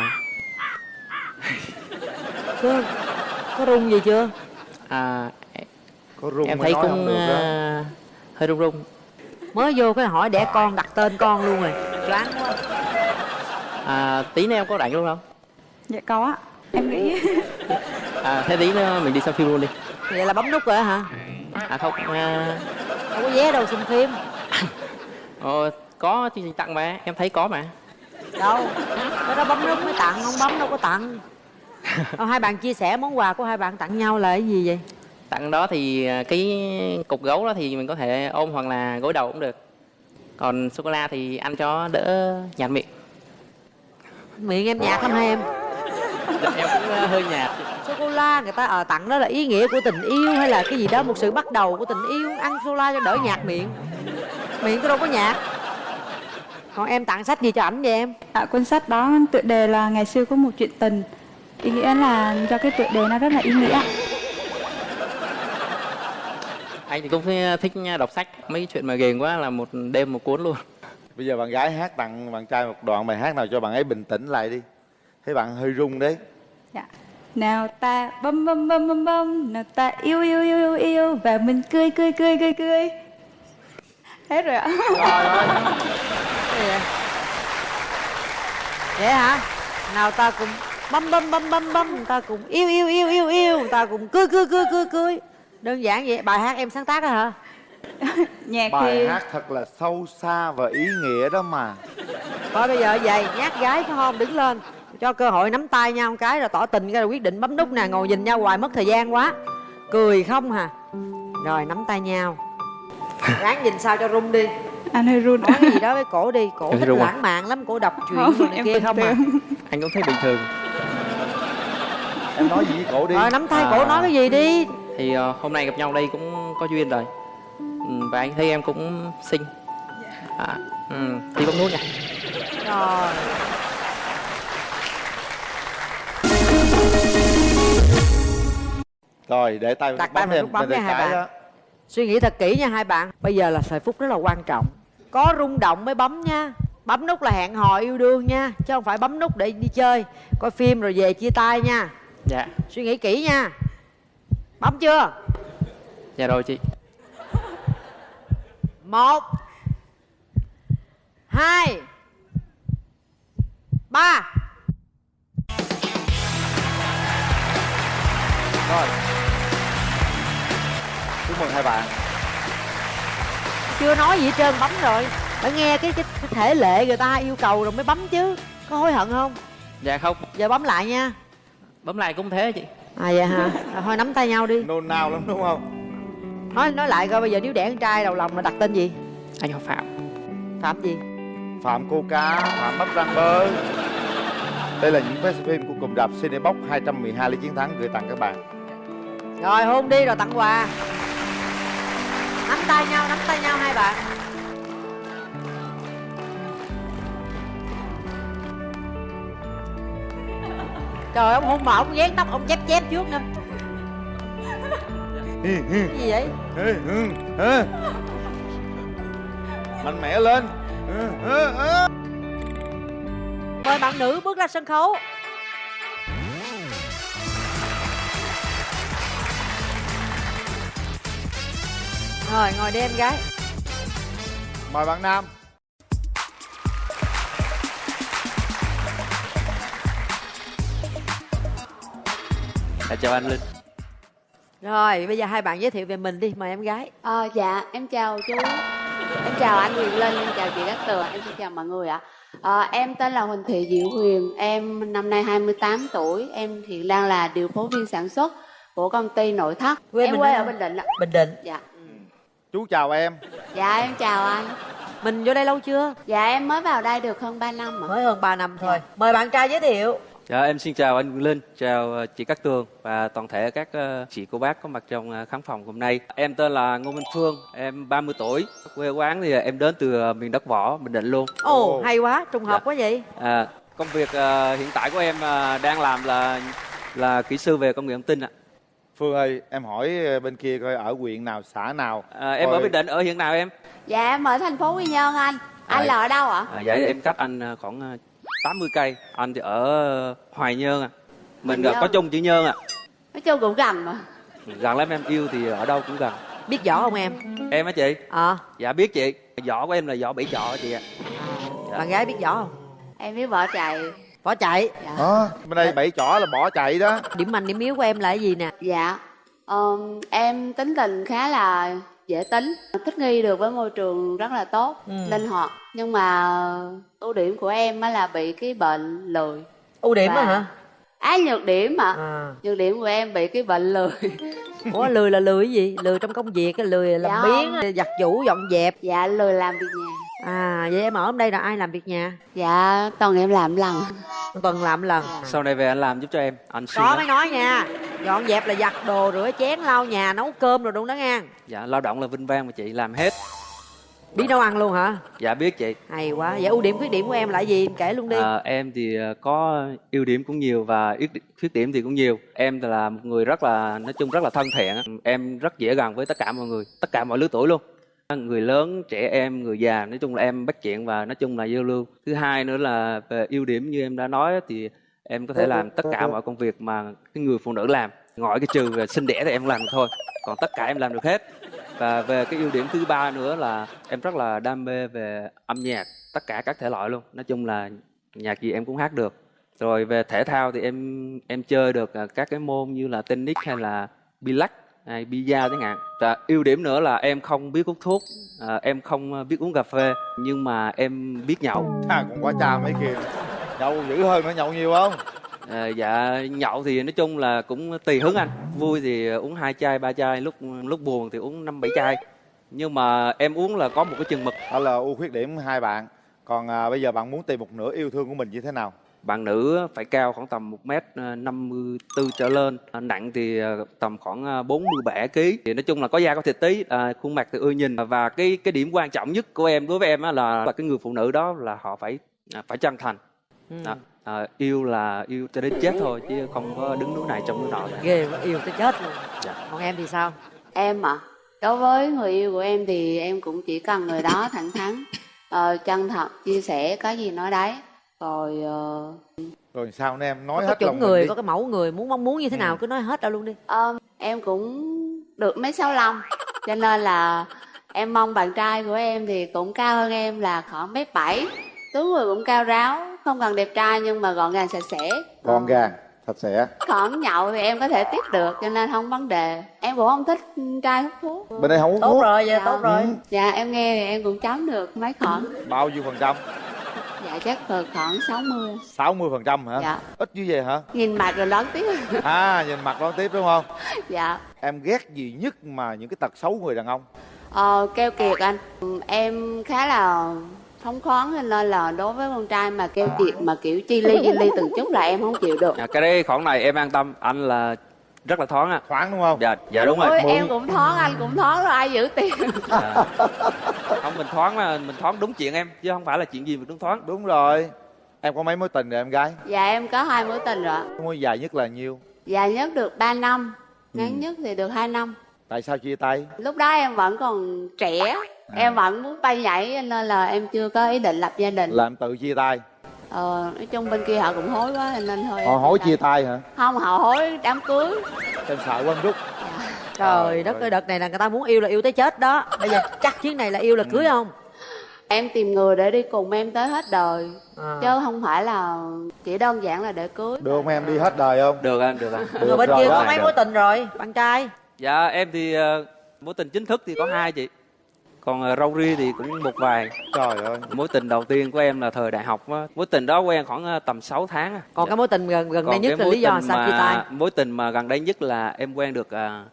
có có rung gì chưa? À có rung em mới thấy cũng à, hơi rung rung. mới vô cái hỏi đẻ con đặt tên con luôn rồi. Choáng quá. À, tí nữa em có rảnh luôn không? dạ có ạ. Em nghĩ À, thế tí nữa mình đi xem phim luôn đi. vậy là bấm nút rồi hả? À không, à, không có vé đâu xem phim. Ồ, có chương trình tặng mà em thấy có mà. Đâu? Cái đó bấm nút mới tặng không bấm đâu có tặng. Ờ, hai bạn chia sẻ món quà của hai bạn tặng nhau là cái gì vậy? Tặng đó thì à, cái cục gấu đó thì mình có thể ôm hoặc là gối đầu cũng được. Còn sô cô la thì ăn cho đỡ nhạt miệng. Miệng em nhạt lắm hai em? Dạ, em cũng à, hơi nhạt. Sô cô la người ta ờ tặng đó là ý nghĩa của tình yêu hay là cái gì đó một sự bắt đầu của tình yêu? Ăn sô la cho đỡ nhạt miệng. Miệng tôi đâu có nhạt còn em tặng sách gì cho ảnh vậy em? À, cuốn sách đó tựa đề là ngày xưa có một chuyện tình. Ý nghĩa là do cái tựa đề nó rất là ý nghĩa. Anh thì cũng thích- thích đọc sách. Mấy chuyện mà ghiền quá là một đêm một cuốn luôn. Bây giờ bạn gái hát tặng bạn trai một đoạn bài hát nào cho bạn ấy bình tĩnh lại đi. Thấy bạn hơi run đấy. Dạ. Nào ta bấm bấm bấm bấm bấm. Nào ta yêu yêu yêu yêu yêu. Và mình cười cười cười cười cười Hết rồi ạ. Vậy? hả? Nào ta cùng bấm bấm bấm bấm bấm. Ta cùng yêu yêu yêu yêu yêu. Ta cùng cười cười cười cười cười. Đơn giản vậy bài hát em sáng tác đó hả? Nhạc bài thì hát thật là sâu xa và ý nghĩa đó mà. Thôi bây giờ vậy nhát gái phải không? Đứng lên. Cho cơ hội nắm tay nhau một cái rồi tỏ tình cái rồi quyết định bấm nút nè. Ngồi nhìn nhau hoài mất thời gian quá. Cười không hà. Rồi nắm tay nhau ráng nhìn sao cho rung đi. Anh hơi run. Nói cái gì đó với cổ đi. Cổ Em thích run à? lãng mạn lắm cổ đọc chuyện Không, rồi này em kia bình không à. anh cũng thấy bình thường? Em nói gì với cổ đi. Rồi nắm tay cổ nói cái gì đi. Thì ờ, hôm nay gặp nhau đây cũng có duyên rồi. Ừ, và anh thấy em cũng xinh. À, ừ, đi bấm nút nha. Rồi. Rồi để tay Đặt tay lên, nút bấm nha hai bạn. Suy nghĩ thật kỹ nha hai bạn. Bây giờ là thời phút rất là quan trọng. Có rung động mới bấm nha. Bấm nút là hẹn hò yêu đương nha chứ không phải bấm nút để đi chơi. Coi phim rồi về chia tay nha. Dạ. Suy nghĩ kỹ nha. Bấm chưa? Dạ rồi chị. Một hai ba. Rồi chúc mừng hai bạn. Chưa nói gì hết trơn bấm rồi. Phải nghe cái, cái, cái thể lệ người ta yêu cầu rồi mới bấm chứ. Có hối hận không? Dạ không. Giờ bấm lại nha. Bấm lại cũng thế chị. À vậy hả? À, thôi nắm tay nhau đi. Nôn nao lắm đúng không? Nói nói lại coi bây giờ nếu đẻ con trai đầu lòng là đặt tên gì? Anh học phạm. Phạm gì? Phạm cô cá phạm bắp rang bơ đây là những vé phim của cụm rạp Cinebox 212 lý chiến thắng gửi tặng các bạn. Rồi hôn đi rồi tặng quà nắm tay nhau nắm tay nhau hai bạn. Trời ông hôn mà ông ghét tóc ông chép chép trước nè cái gì vậy? Mạnh mẽ lên. Mời bạn nữ bước ra sân khấu rồi ngồi đi em gái mời bạn nam dạ, chào anh linh rồi bây giờ hai bạn giới thiệu về mình đi mời em gái Ờ, dạ, em chào chú. Em chào anh Huyền Linh, em chào chị Cát Tường, em xin chào mọi người ạ. Ờ, em tên là Huỳnh Thị Diệu Huyền, em năm nay 28 tuổi, em hiện đang là điều phối viên sản xuất của công ty nội thất. Quê em quê ở? Bình Định ạ. bình định Dạ. Chú chào em Dạ em chào anh. mình vô đây lâu chưa Dạ em mới vào đây được hơn 3 năm ạ. mới hơn 3 năm thôi mời bạn trai giới thiệu Dạ, em xin chào anh Linh, chào ờ, chị Cát Tường và toàn thể các ờ, chị cô bác có mặt trong ờ, khán phòng hôm nay. Em tên là Ngô Minh Phương, em 30 tuổi. Quê quán thì em đến từ miền đất võ, Bình Định luôn. ồ hay quá trùng hợp Dạ. quá vậy À, công việc hiện tại của em đang làm là là kỹ sư về công nghệ thông tin ạ. Phương ơi em hỏi bên kia coi ở huyện nào xã nào À, em Coi- ở Bình Định, ở hiện nào em? Dạ em ở thành phố Quy Nhơn anh. Anh À, là ở đâu ạ? À, dạ em cách anh ờ, khoảng ờ, 80 cây. Anh thì ở Hoài Nhơn ạ. Mình ờ, Nhơn. có chung chữ Nhơn ạ. Nói chung cũng gần mà. Gần lắm em yêu thì ở đâu cũng gần. biết võ không em Em á chị? ờ Dạ biết chị. Võ của em là võ bảy trọ chị ạ. bạn gái biết võ không Em biết vợ chạy. Võ chạy. Dạ. Đó, bên đây bảy chỏ là bỏ chạy đó. Điểm mạnh điểm yếu của em là cái gì nè? Dạ. Ờm, em tính tình khá là dễ tính thích nghi được với môi trường rất là tốt Ừ. linh hoạt. Nhưng mà ưu điểm của em á là bị cái bệnh lười. Ưu điểm Và- á hả? Á nhược điểm mà à. nhược điểm của em bị cái bệnh lười. Ủa lười là lười cái gì? Lười trong công việc lười làm Dạ. biếng không. giặt giũ dọn dẹp. Dạ lười làm việc nhà. À vậy em ở đây là ai làm việc nhà? Dạ toàn em làm lần tuần làm lần. Sau này về anh làm giúp cho em. Anh siêng có mới nói nha. Dọn dẹp là giặt đồ rửa chén lau nhà nấu cơm rồi đúng đó nha. Dạ lao động là vinh vang mà chị làm hết. Biết nấu ăn luôn hả? Dạ biết chị. Hay quá. Vậy ưu điểm khuyết điểm của em là gì? Em kể luôn đi. À, em thì ờ, có ưu điểm cũng nhiều và khuyết điểm thì cũng nhiều. Em là một người rất là nói chung rất là thân thiện. Em rất dễ gần với tất cả mọi người, tất cả mọi lứa tuổi luôn. Người lớn, trẻ em, người già, nói chung là em bắt chuyện và nói chung là giao lưu. Thứ hai nữa là về ưu điểm như em đã nói thì em có thể làm tất cả mọi công việc mà cái người phụ nữ làm. Ngoại cái trừ về sinh đẻ thì em làm thôi. Còn tất cả em làm được hết. Và về cái ưu điểm thứ ba nữa là em rất là đam mê về âm nhạc, tất cả các thể loại luôn. Nói chung là nhạc gì em cũng hát được rồi về thể thao thì em em chơi được à, các cái môn như là tennis hay là bi-lắc hay bida chẳng hạn. Và ưu điểm nữa là em không biết hút thuốc à, em không à, biết uống cà phê nhưng mà em biết nhậu. À còn quá cha mấy kia. Nhậu dữ hơn nữa nhậu nhiều không? À, dạ nhậu thì nói chung là cũng tùy hứng anh. Vui thì uống hai chai ba chai lúc lúc buồn thì uống năm bảy chai. Nhưng mà em uống là có một cái chừng mực. Đó là ưu khuyết điểm hai bạn. Còn à, bây giờ bạn muốn tìm một nửa yêu thương của mình như thế nào bạn nữ phải cao khoảng tầm 1 mét ờ, 54 trở lên. À, nặng thì ờ, tầm khoảng ờ, 47 kg thì nói chung là có da có thịt tí à, khuôn mặt thì ưa nhìn. Và cái cái điểm quan trọng nhất của em đối với em á là, là cái người phụ nữ đó là họ phải à, phải chân thành. Ừ. Đó. À, yêu là yêu cho đến chết thôi chứ không có đứng núi này trong núi nọ ghê quá yêu tới chết luôn. Dạ. còn em thì sao? Em ạ đối với người yêu của em thì em cũng chỉ cần người đó thẳng thắn ờ, chân thật chia sẻ cái gì nói đấy rồi ờ, rồi sao nên em nói có hết chuẩn lòng mình người đi. có cái mẫu người muốn mong muốn như thế nào cứ nói hết ra luôn đi. Ờ, em cũng được mấy sáu lăm cho nên là em mong bạn trai của em thì cũng cao hơn em là khoảng mét bảy tướng người cũng cao ráo không cần đẹp trai nhưng mà gọn gàng sạch sẽ. Con gà sạch sẽ. Còn nhậu thì em có thể tiếp được cho nên không vấn đề. Em cũng không thích trai hút thuốc. Bên đây không hút tốt thuốc. rồi vậy Dạ. tốt rồi. Dạ em nghe thì em cũng chấm được mấy khoảng bao nhiêu phần trăm dạ chắc là khoảng 60 60 phần trăm hả? Dạ. ít như vậy hả? Nhìn mặt rồi lớn tiếp. À nhìn mặt đón tiếp đúng không? Dạ. Em ghét gì nhất mà những cái tật xấu người đàn ông? Ờ, keo kiệt anh. Em khá là phóng khoáng cho nên là đối với con trai mà keo kiệt mà kiểu chi ly chi ly từng chút là em không chịu được. À, cái đấy khoản này em an tâm. Anh là rất là thoáng à. Thoáng đúng không? Dạ dạ đúng rồi. Ôi, em cũng thoáng anh cũng thoáng rồi ai giữ tiền? Dạ. không mình thoáng là mình thoáng đúng chuyện em chứ không phải là chuyện gì mình đúng thoáng. Đúng rồi. Em có mấy mối tình rồi em gái? Dạ em có hai mối tình rồi mối dài nhất là nhiêu? Dài nhất được 3 năm Ừ. Ngắn nhất thì được 2 năm. Tại sao chia tay? Lúc đó em vẫn còn trẻ À. Em vẫn muốn bay nhảy cho nên là em chưa có ý định lập gia đình. Là em tự chia tay Ờ, nói chung bên kia họ cũng hối quá cho nên thôi họ hối chia tay. hả? Không họ hối đám cưới. Em sợ quá rút. Trời đất ơi. đợt này là người ta muốn yêu là yêu tới chết đó. Bây giờ chắc chuyến này là yêu là cưới không? Em tìm người để đi cùng em tới hết đời. À. Chứ không phải là chỉ đơn giản là để cưới. Được không em? Đi hết đời không? Được anh được anh. Người bên rồi kia có mấy mối tình rồi bạn trai? Dạ em thì ờ, mối tình chính thức thì có hai chị Còn ờ, râu ria thì cũng một vài. Trời ơi. Mối tình đầu tiên của em là thời đại học á. Mối tình đó quen khoảng ờ, tầm 6 tháng còn Dạ. cái mối tình gần gần đây Còn nhất cái là lý do sao chia mà- tay Mối tình mà gần đây nhất là em quen được à,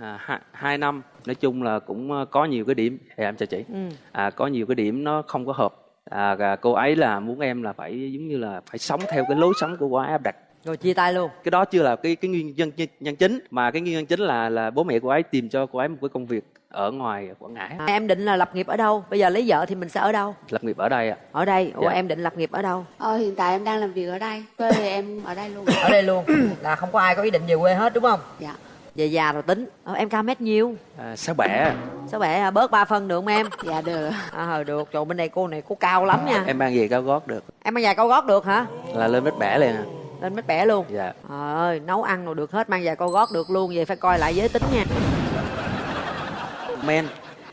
à, hai, hai năm. Nói chung là cũng ờ, có nhiều cái điểm. Dạ, em chào chị. Ừ. à, Có nhiều cái điểm nó không có hợp. À, cô ấy là muốn em là phải giống như là phải sống theo cái lối sống của cô ấy áp đặt. Rồi chia tay luôn. Cái đó chưa là cái cái nguyên nhân nhân, nhân chính. Mà cái nguyên nhân chính là là bố mẹ cô ấy tìm cho cô ấy một cái công việc ở ngoài quảng ngãi. À, em định là lập nghiệp ở đâu? Bây giờ lấy vợ thì mình sẽ ở đâu? Lập nghiệp ở đây ạ. Ở đây. Ủa Dạ. em định lập nghiệp ở đâu? Ờ hiện tại em đang làm việc ở đây. Quê thì em ở đây luôn. Ở đây luôn. Là không có ai có ý định về quê hết đúng không? Dạ. Về già rồi tính. Ờ, em cao mét nhiêu à, sáu bẻ? Sao bẻ? À? bớt ba phân được không em? Dạ được. À ờ, được. Trời bên đây cô này cô cao lắm nha. Em mang về cao gót được. Em mang giày cao gót được hả? Là lên mét bẻ liền à. Lên mét bẻ luôn. Dạ. Trời ơi nấu ăn rồi được hết mang giày cao gót được luôn. Vậy phải coi lại giới tính nha men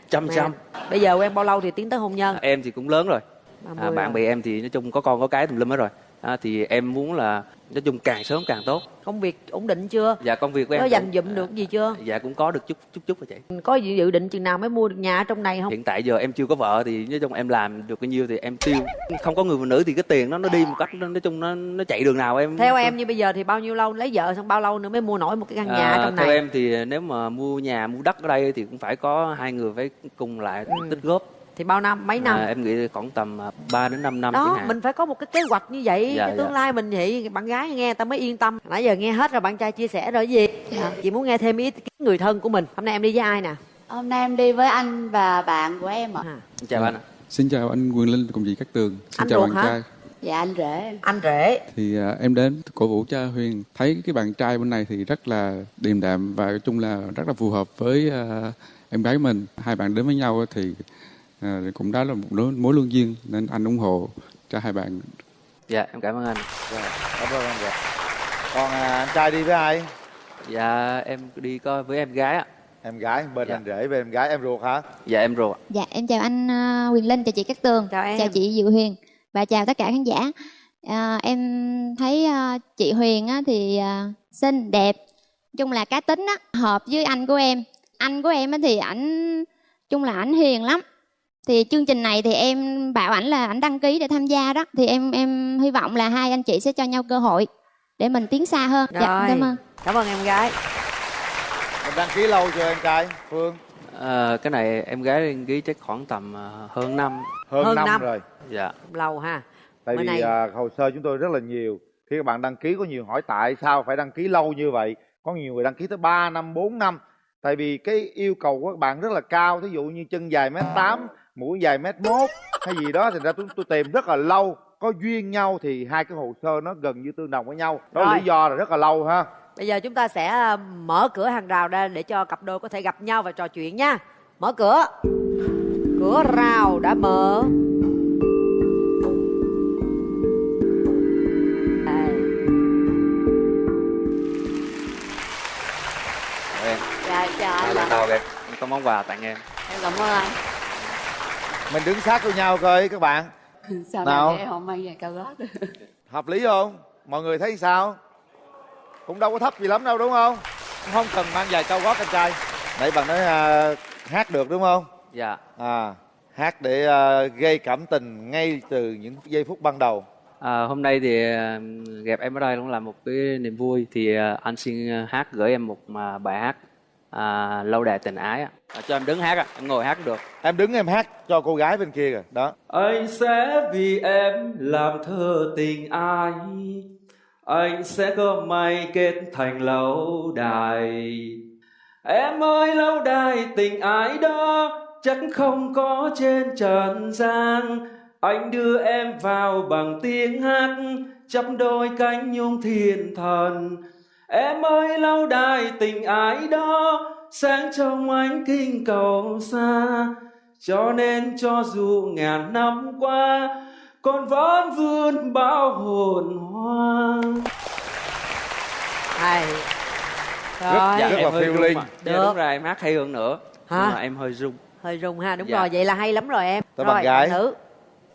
trăm trăm bây giờ quen bao lâu thì tiến tới hôn nhân? Em thì cũng lớn rồi. À, 30 bạn rồi. bè em thì nói chung có con có cái tùm lum hết rồi à, thì em muốn là nói chung càng sớm càng tốt. Công việc ổn định chưa? Dạ công việc của em có dành dụm được gì chưa? Dạ cũng có được chút chút chút rồi chị. Có dự định chừng nào mới mua được nhà ở trong này không? Hiện tại giờ em chưa có vợ thì nói chung em làm được bao nhiêu thì em tiêu. Không có người phụ nữ thì cái tiền nó nó đi một cách nó- nói chung nó nó chạy đường nào em theo em như bây giờ thì bao nhiêu lâu lấy vợ xong bao lâu nữa mới mua nổi một cái căn nhà À, trong theo này? em thì nếu mà mua nhà mua đất ở đây thì cũng phải có hai người phải cùng lại Ừ. tích góp thì bao năm mấy năm à, em nghĩ khoảng tầm 3 đến 5 năm đó mình phải có một cái kế hoạch như vậy Dạ, cái tương dạ. lai mình vậy bạn gái nghe ta mới yên tâm nãy giờ nghe hết rồi bạn trai chia sẻ rồi gì Dạ. chị muốn nghe thêm ý kiến người thân của mình hôm nay em đi với ai nè Hôm nay em đi với anh và bạn của em ạ. chào anh ạ Xin chào anh Quyền Linh cùng chị Cát Tường. Xin Anh chào bạn hả? trai. Dạ anh rể. anh rể Thì à, em đến cổ vũ cho Huyền. Thấy cái bạn trai bên này thì rất là điềm đạm và nói chung là rất là phù hợp với à, em gái mình. Hai bạn đến với nhau thì à, cũng đó là một mối, mối lương duyên nên anh ủng hộ cho hai bạn. dạ em cảm ơn anh Rồi, cảm ơn anh rồi còn à, anh trai đi với ai dạ em đi coi với em gái ạ em gái bên Dạ. anh rể bên em gái em ruột hả dạ em ạ. Dạ em chào anh ờ, Quyền Linh, chào chị Cát Tường, chào em chị Diệu Huyền và chào tất cả khán giả. À, em thấy ờ, chị Huyền á, thì ờ, xinh, đẹp, chung là cá tính á, hợp với anh của em. Anh của em á, thì ảnh chung là ảnh hiền lắm. Thì chương trình này thì em bảo ảnh là ảnh đăng ký để tham gia đó. Thì em em hy vọng là hai anh chị sẽ cho nhau cơ hội để mình tiến xa hơn. Dạ, Rồi. cảm ơn. cảm ơn em gái mình đăng ký lâu chưa em trai phương À, cái này em gái đăng ký chắc khoảng tầm à, hơn năm hơn, Hơn năm, năm. rồi dạ lâu ha tại Bữa vì nay- à, hồ sơ chúng tôi rất là nhiều khi các bạn đăng ký có nhiều hỏi tại sao phải đăng ký lâu như vậy có nhiều người đăng ký tới 3 năm 4 năm tại vì cái yêu cầu của các bạn rất là cao thí dụ như chân dài mét tám mũi dài mét mốt hay gì đó thì ra tôi, tôi tìm rất là lâu có duyên nhau thì hai cái hồ sơ nó gần như tương đồng với nhau đó là Rồi. lý do là rất là lâu ha bây giờ chúng ta sẽ ờ, mở cửa hàng rào ra để cho cặp đôi có thể gặp nhau và trò chuyện nha mở cửa cửa rào đã mở Đây. Chào em Dạ chào à, anh lần ạ. đầu em em có món quà tặng em Em cảm ơn anh. Mình đứng sát với nhau coi các bạn. Sao Nào? không mang giày cao gót hợp lý không? Mọi người thấy sao? Cũng đâu có thấp gì lắm đâu đúng không? Không cần mang giày cao gót anh trai. Nãy bạn nói à, hát được đúng không? Dạ. À hát để à, gây cảm tình ngay từ những giây phút ban đầu. À, hôm nay thì à, gặp em ở đây cũng là một cái niềm vui. Thì à, anh xin à, hát gửi em một bài hát à, lâu đài tình ái. À, cho em đứng hát ạ em ngồi hát cũng được. Em đứng em hát cho cô gái bên kia kìa đó. Anh sẽ vì em làm thơ tình ai Anh sẽ có may kết thành lâu đài. Em ơi lâu đài tình ái đó Chắc không có trên trần gian. Anh đưa em vào bằng tiếng hát Chắp đôi cánh nhung thiên thần Em ơi lâu đài tình ái đó Sáng trong ánh kinh cầu xa cho nên cho dù ngàn năm qua con vẫn vươn bao hồn hoa hay Rất- Rồi. rất là em hơi phiêu linh. Dạ, Được. đúng rồi em hát hay hơn nữa Hả? nhưng mà em hơi rung hơi rung ha đúng Dạ. rồi vậy là hay lắm rồi em Tới rồi bạn gái. nữ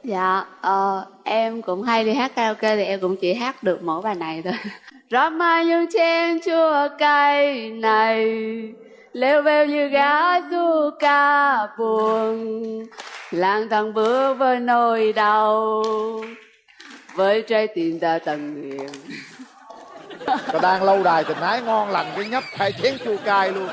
Dạ, ờ, em cũng hay đi hát karaoke thì em cũng chỉ hát được mỗi bài này thôi. Rót mai như chén chua cay này, lêu bêu như gã du ca buồn, lang thang bước với nỗi đau, với trái tim ta tận nguyện. Ta đang lâu đài tình ái ngon lành cái nhấp hai chén chua cay luôn.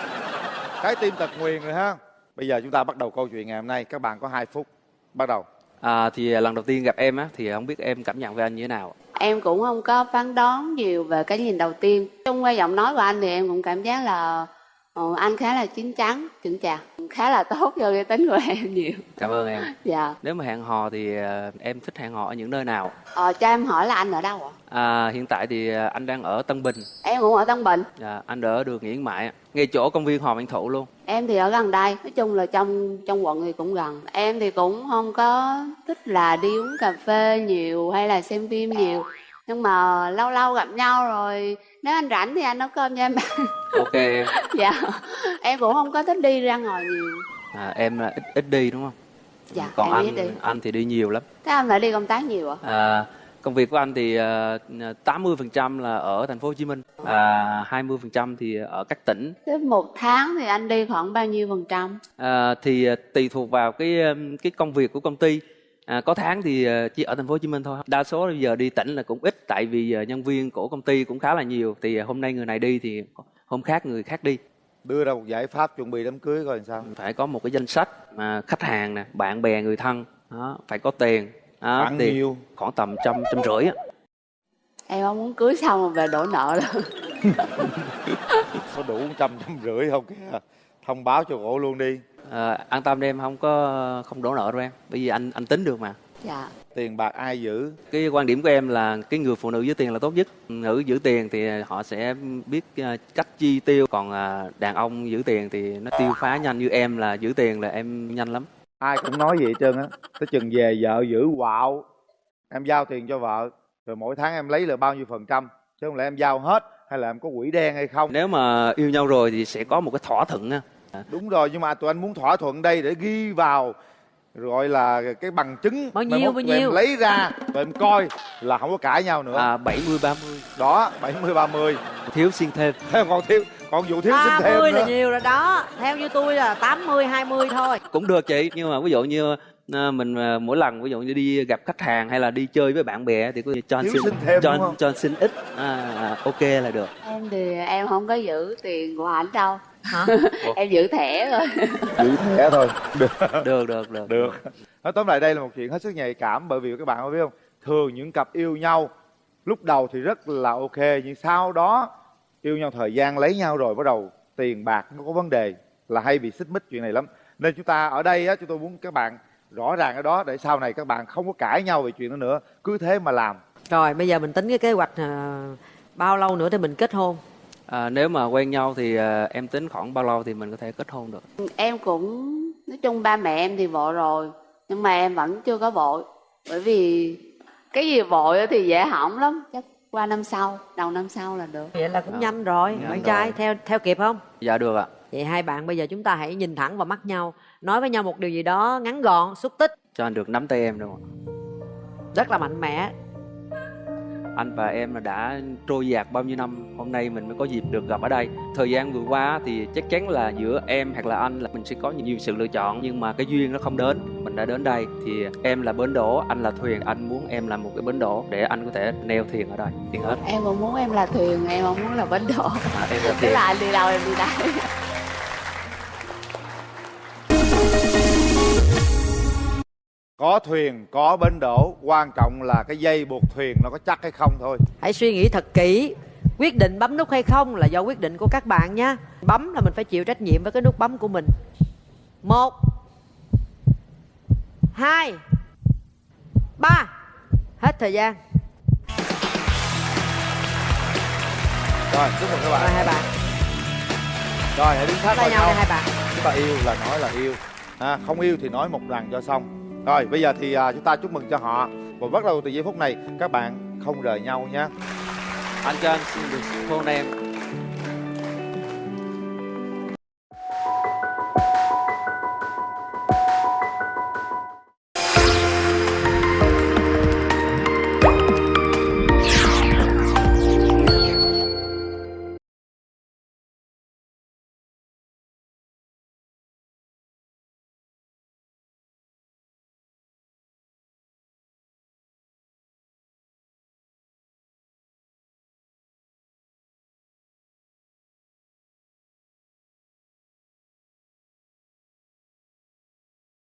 Trái tim tật nguyền rồi ha. Bây giờ chúng ta bắt đầu câu chuyện ngày hôm nay. Các bạn có 2 phút. Bắt đầu à, thì lần đầu tiên gặp em á thì không biết em cảm nhận về anh như thế nào Em cũng không có phán đoán nhiều về cái nhìn đầu tiên. Trong qua giọng nói của anh thì em cũng cảm giác là ờ, anh khá là chín chắn, chững chạc, khá là tốt cho cái tính của em nhiều. cảm ơn em Dạ. nếu mà hẹn hò thì à, em thích hẹn hò ở những nơi nào Ờ, cho em hỏi là anh ở đâu ạ? à, hiện tại thì à, anh đang ở Tân Bình Em cũng ở Tân Bình. à, anh ở đường Nguyễn Mại ngay chỗ công viên Hoàng Văn Thụ luôn Em thì ở gần đây, nói chung là trong trong quận thì cũng gần. Em thì cũng không có thích là đi uống cà phê nhiều hay là xem phim nhiều. Nhưng mà lâu lâu gặp nhau rồi nếu anh rảnh thì anh nấu cơm cho em ok em dạ. Em cũng không có thích đi ra ngoài nhiều. à, em là ít ít đi đúng không Dạ, còn anh đi. anh thì đi nhiều lắm Thế anh phải đi công tác nhiều ạ? à, công việc của anh thì ờ, 80% là ở thành phố Hồ Chí Minh và 20% thì ở các tỉnh Thế một tháng thì anh đi khoảng bao nhiêu phần trăm? À, thì à, tùy thuộc vào cái um, cái công việc của công ty à, có tháng thì à, chỉ ở thành phố Hồ Chí Minh thôi. Đa số bây giờ đi tỉnh là cũng ít tại vì à, nhân viên của công ty cũng khá là nhiều. Thì à, hôm nay người này đi thì hôm khác người khác đi. Đưa ra một giải pháp chuẩn bị đám cưới coi làm sao. Phải có một cái danh sách mà khách hàng nè bạn bè người thân. Đó phải có tiền. Đó, Khoảng tiền nhiêu? khoảng tầm trăm trăm rưỡi á. Em không muốn cưới xong rồi về đổ nợ đâu. có đủ trăm trăm rưỡi không? Kìa thông báo cho cổ luôn đi à, an tâm đi em không có không đổ nợ đâu em. Bởi vì anh anh tính được mà. Dạ. tiền bạc ai giữ? Cái quan điểm của em là cái người phụ nữ giữ tiền là tốt nhất. Nữ giữ tiền thì họ sẽ biết ờ, cách chi tiêu. Còn ờ, đàn ông giữ tiền thì nó tiêu phá nhanh. Như em là giữ tiền là em nhanh lắm. Ai cũng nói vậy hết trơn á. Tới chừng về vợ giữ quạo. Em giao tiền cho vợ rồi mỗi tháng em lấy là bao nhiêu phần trăm? Chứ không lẽ em giao hết hay là em có quỹ đen hay không? Nếu mà yêu nhau rồi thì sẽ có một cái thỏa thuận á đúng rồi nhưng mà tụi anh muốn thỏa thuận đây để ghi vào gọi là cái bằng chứng Bao nhiêu, bao nhiêu? lấy ra tụi em coi là không có cãi nhau nữa. À 70 30 đó 70 30 thiếu xin thêm. Còn thiếu còn vụ thiếu xin thêm 30 nữa là nhiều rồi đó. Theo như tôi là 80 20 thôi. Cũng được chị nhưng mà ví dụ như ờ, mình ờ, mỗi lần ví dụ như đi gặp khách hàng hay là đi chơi với bạn bè thì có cho anh xin, xin thêm, cho anh cho anh xin ít. À, à, ok là được. Em thì em không có giữ tiền của anh đâu. Em giữ thẻ rồi. giữ thẻ thôi. Được. Được được được. Được. Nói tóm lại đây là một chuyện hết sức nhạy cảm bởi vì các bạn có biết không? Thường những cặp yêu nhau lúc đầu thì rất là ok nhưng sau đó yêu nhau thời gian lấy nhau rồi bắt đầu tiền bạc nó có vấn đề là hay bị xích mích chuyện này lắm. Nên chúng ta ở đây á chúng tôi muốn các bạn rõ ràng ở đó để sau này các bạn không có cãi nhau về chuyện đó nữa. Cứ thế mà làm. Rồi bây giờ mình tính cái kế hoạch à, Bao lâu nữa thì mình kết hôn à, nếu mà quen nhau thì ờ, em tính khoảng bao lâu thì mình có thể kết hôn được? Em cũng nói chung ba mẹ em thì vội rồi nhưng mà em vẫn chưa có vội. Bởi vì cái gì vội á thì dễ hỏng lắm chắc qua năm sau đầu năm sau là được. Vậy là cũng nhanh rồi nhanh Bạn rồi. trai theo theo kịp không? Dạ được ạ. Vậy hai bạn bây giờ chúng ta hãy nhìn thẳng vào mắt nhau Nói với nhau một điều gì đó ngắn gọn, xúc tích. Cho anh được nắm tay em được không ạ? Rất là mạnh mẽ anh và em là đã trôi dạt bao nhiêu năm hôm nay mình mới có dịp được gặp ở đây. Thời gian vừa qua thì chắc chắn là giữa em hoặc là anh là mình sẽ có nhiều sự lựa chọn nhưng mà cái duyên nó không đến. Mình đã đến đây thì em là bến đỗ anh là thuyền. Anh muốn em là một cái bến đỗ để anh có thể neo thuyền ở đây tiền hết. Em cũng muốn em là thuyền em không muốn là bến đỗ. À, em là tức thuyền. là anh đi đâu em đi đấy có thuyền có bến đỗ quan trọng là cái dây buộc thuyền nó có chắc hay không thôi. Hãy suy nghĩ thật kỹ Quyết định bấm nút hay không là do quyết định của các bạn nhé Bấm là mình phải chịu trách nhiệm với cái nút bấm của mình. Một Hai Ba. Hết thời gian. Rồi chúc mừng các bạn. Rồi hai bạn. Rồi hãy đứng sát vào nhau hai bạn. Chúng ta yêu là nói là yêu. À, không yêu thì nói một lần cho xong rồi bây giờ thì à, chúng ta chúc mừng cho họ. Và bắt đầu từ giây phút này các bạn không rời nhau nhé. Anh cho anh xin được hôn em.